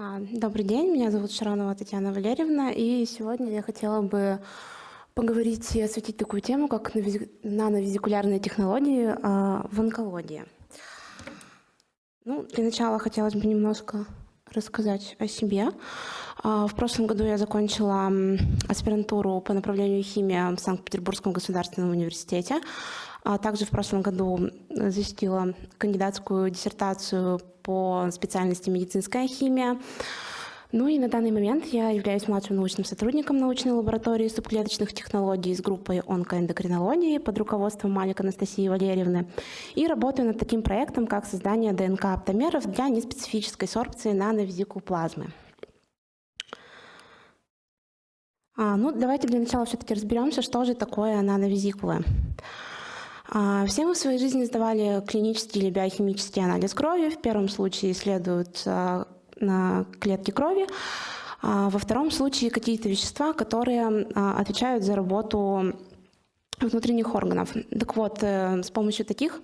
А, добрый день, меня зовут Шаронова Татьяна Валерьевна, и сегодня я хотела бы поговорить и осветить такую тему, как нановизикулярные технологии а, в онкологии. Ну, для начала хотелось бы немножко рассказать о себе. А, в прошлом году я закончила аспирантуру по направлению химия в Санкт-Петербургском государственном университете. Также в прошлом году защитила кандидатскую диссертацию по специальности медицинская химия. Ну и на данный момент я являюсь младшим научным сотрудником научной лаборатории субклеточных технологий с группой онкоэндокринологии под руководством Малик Анастасии Валерьевны и работаю над таким проектом, как создание ДНК-оптомеров для неспецифической сорбции нановизикул плазмы. А, ну, давайте для начала все-таки разберемся, что же такое нановизикулы. А, все мы в своей жизни сдавали клинический или биохимический анализ крови. В первом случае исследуют а, клетки крови, а во втором случае какие-то вещества, которые отвечают за работу внутренних органов. Так вот, э, с помощью таких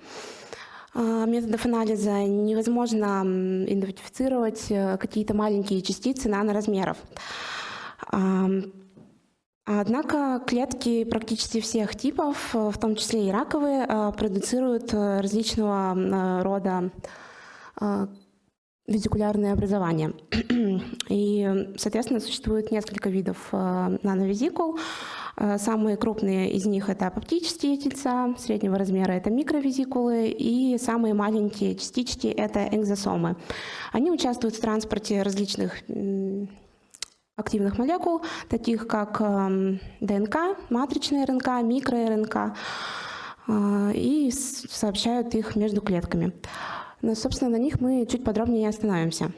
методов анализа невозможно идентифицировать э, какие-то маленькие частицы наноразмеров. Однако клетки практически всех типов, в том числе и раковые, э, продуцируют э, различного э, рода визикулярные образования. И, соответственно, существует несколько видов нановизикул. Самые крупные из них это апоптические тельца, среднего размера это микровизикулы, и самые маленькие частички это экзосомы. Они участвуют в транспорте различных активных молекул, таких как эм, ДНК, матричная РНК, микроРНК, э, и сообщают их между клетками. Но, собственно, на них мы чуть подробнее остановимся.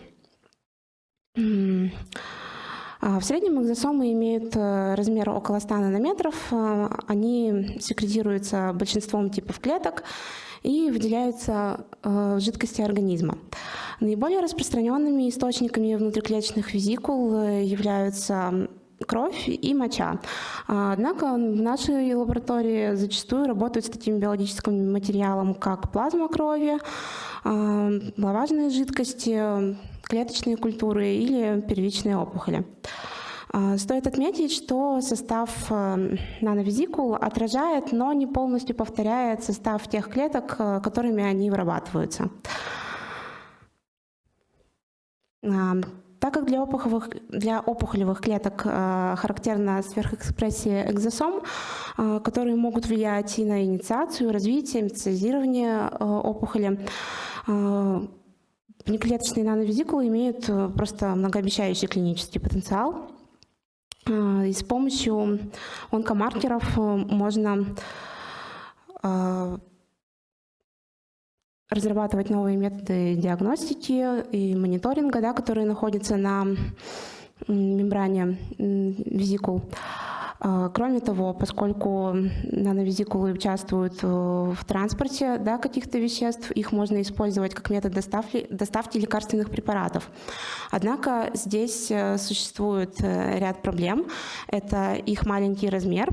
А, в среднем экзосомы имеют э, размер около 100 нанометров. Э, они секретируются большинством типов клеток и выделяются в жидкости организма. Наиболее распространенными источниками внутриклеточных визикул э, являются кровь и моча. А, однако в нашей лаборатории зачастую работают с таким биологическим материалом, как плазма крови, а, влажные жидкости, клеточные культуры или первичные опухоли. А, стоит отметить, что состав э, нановизикул отражает, но не полностью повторяет состав тех клеток, э, которыми они вырабатываются. Так как для опухолевых, для опухолевых клеток э, характерна сверхэкспрессия экзосом, э, которые могут влиять и на инициацию, развитие, метастазирование э, опухоли, внеклеточные нановизикулы имеют просто многообещающий клинический потенциал. И с помощью онкомаркеров можно разрабатывать новые методы диагностики и мониторинга, да, которые находятся на мембране визикул. А, кроме того, поскольку нановизикулы участвуют э, в транспорте да, каких-то веществ, их можно использовать как метод доставки, доставки лекарственных препаратов. Однако здесь э, существует э, ряд проблем. Это их маленький размер,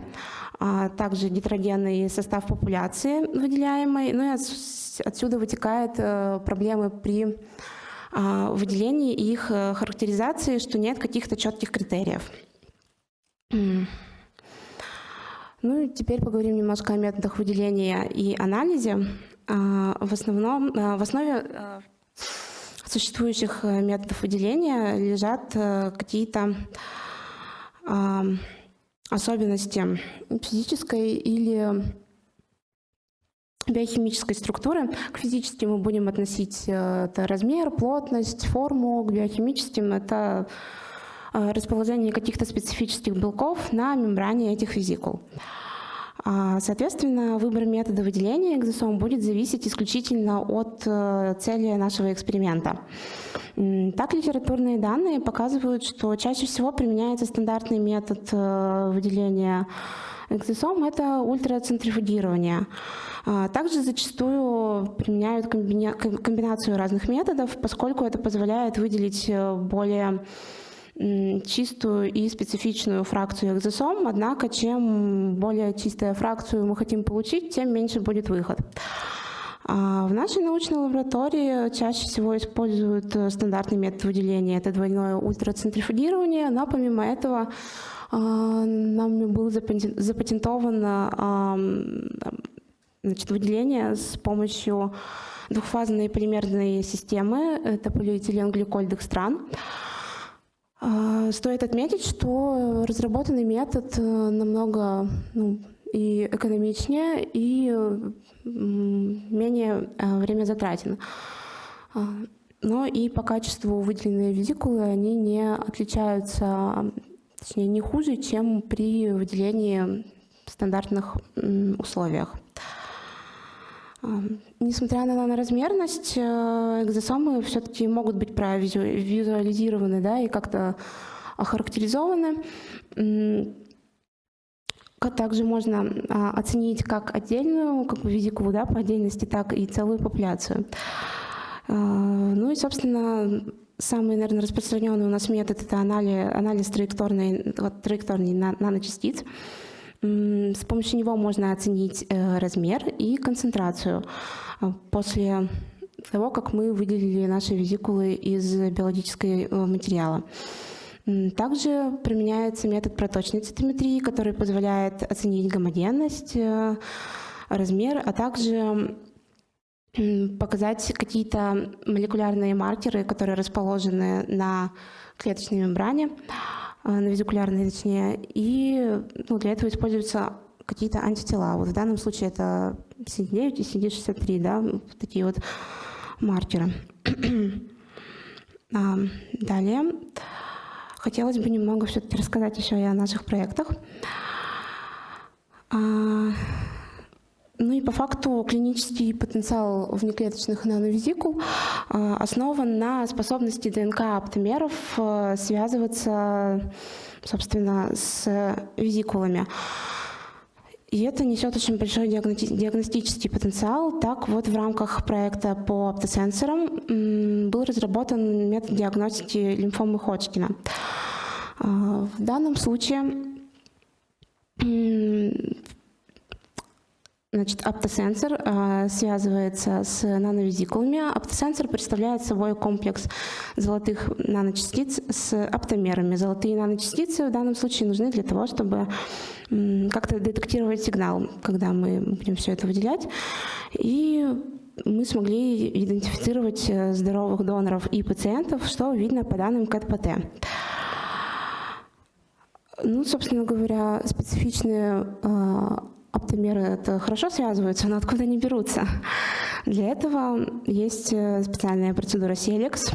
а также гетерогенный состав популяции выделяемой, ну и отсюда вытекают проблемы при а, выделении и их характеризации, что нет каких-то четких критериев. Ну и теперь поговорим немножко о методах выделения и анализе. А, в, основном, а, в основе а, существующих э, методов выделения лежат э, какие-то особенности физической или биохимической структуры. К физическим мы будем относить э, это размер, плотность, форму, к биохимическим это расположение каких-то специфических белков на мембране этих визикул. А, соответственно, выбор метода выделения экзосом будет зависеть исключительно от э, цели нашего эксперимента. Так, литературные данные показывают, что чаще всего применяется стандартный метод э, выделения экзосом – это ультрацентрифугирование. А, также зачастую применяют комбинацию разных методов, поскольку это позволяет выделить более чистую и специфичную фракцию экзосом, однако чем более чистую фракцию мы хотим получить, тем меньше будет выход. А в нашей научной лаборатории чаще всего используют э, стандартный метод выделения, это двойное ультрацентрифугирование, но помимо этого а, нам было запатентовано значит, выделение с помощью двухфазной полимерной системы, это полиэтиленгликоль-декстран. А, стоит отметить, что разработанный метод э, намного ну, и экономичнее, и менее э, время затратен. А, но и по качеству выделенные визикулы они не отличаются, точнее не хуже, чем при выделении в стандартных условиях. Несмотря на наноразмерность, э, экзосомы все-таки могут быть визуализированы да, и как-то охарактеризованы. Также можно а, оценить как отдельную как бы визикулу да, по отдельности, так и целую популяцию. А, ну и, собственно, самый, наверное, распространенный у нас метод – это анализ, анализ траекторной, траекторной наночастиц. С помощью него можно оценить э, размер и концентрацию а, после того, как мы выделили наши визикулы из биологического э, материала. Также применяется метод проточной цитометрии, который позволяет оценить гомогенность, э, размер, а также показать какие-то молекулярные маркеры, которые расположены на клеточной мембране, э, на визикулярной точнее, и ну, для этого используются какие-то антитела. Вот в данном случае это CD9 и CD63, да, такие вот маркеры. А, далее. Хотелось бы немного все-таки рассказать еще и о наших проектах. Ну и по факту клинический потенциал внеклеточных нановизикул а, основан на способности ДНК-аптомеров а, связываться, собственно, с визикулами. И это несет очень большой диагностический потенциал. Так вот, в рамках проекта по оптосенсорам был разработан метод диагностики лимфомы Ходжкина. А, в данном случае Значит, оптосенсор э, связывается с нановизикулами. Оптосенсор представляет собой комплекс золотых наночастиц с оптомерами. Золотые наночастицы в данном случае нужны для того, чтобы как-то детектировать сигнал, когда мы будем все это выделять. И мы смогли идентифицировать э, здоровых доноров и пациентов, что видно по данным КТПТ. Ну, собственно говоря, специфичные э, оптомеры это хорошо связываются, но откуда они берутся? Для этого есть э, специальная процедура Селекс,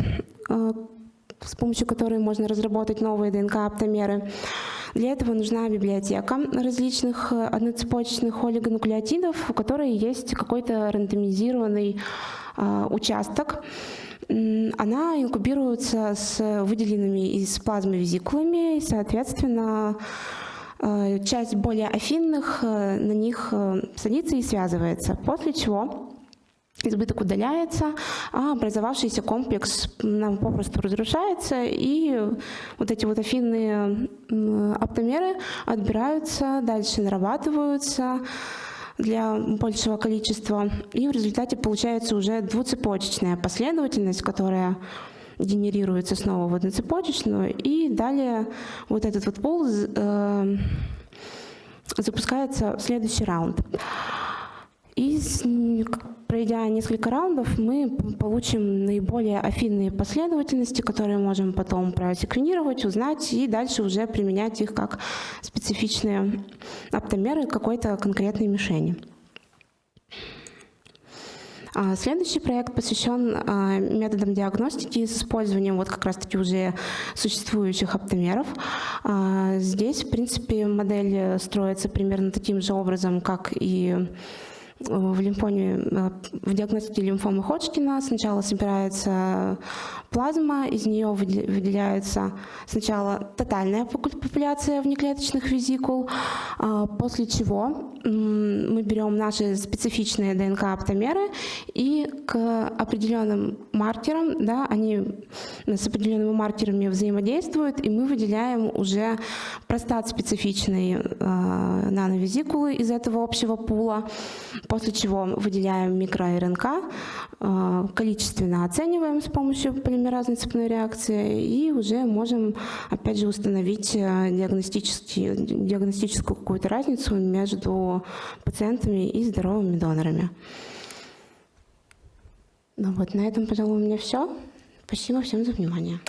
э, с помощью которой можно разработать новые ДНК-оптомеры. Для этого нужна библиотека различных э, одноцепочечных олигонуклеотидов, у которой есть какой-то рандомизированный участок. Она инкубируется с выделенными из плазмы визикулами, и, соответственно, часть более афинных э, на них э, садится и связывается, после чего избыток удаляется, а образовавшийся комплекс нам попросту разрушается, и вот эти вот афинные оптомеры отбираются, дальше нарабатываются для большего количества, и в результате получается уже двуцепочечная последовательность, которая генерируется снова в одноцепочечную, и далее вот этот вот пол э, запускается в следующий раунд. И пройдя несколько раундов, мы получим наиболее афинные последовательности, которые можем потом просеквенировать, узнать и дальше уже применять их как специфичные оптомеры какой-то конкретной мишени. А, следующий проект посвящен а, методам диагностики с использованием вот как раз-таки уже существующих оптомеров. А, здесь, в принципе, модель строится примерно таким же образом, как и в лимфоме, э, в диагностике лимфомы Ходжкина. Сначала собирается плазма, из нее выделяется сначала тотальная популяция внеклеточных визикул, а после чего мы берем наши специфичные ДНК-оптомеры и к определенным маркерам, да, они с определенными маркерами взаимодействуют, и мы выделяем уже простат специфичный э, нановизикулы из этого общего пула, после чего выделяем микро-РНК, э, количественно оцениваем с помощью полимеразной цепной реакции и уже можем, опять же, установить диагностическую какую-то разницу между пациентами и здоровыми донорами. Ну вот, на этом, пожалуй, у меня все. Спасибо всем за внимание.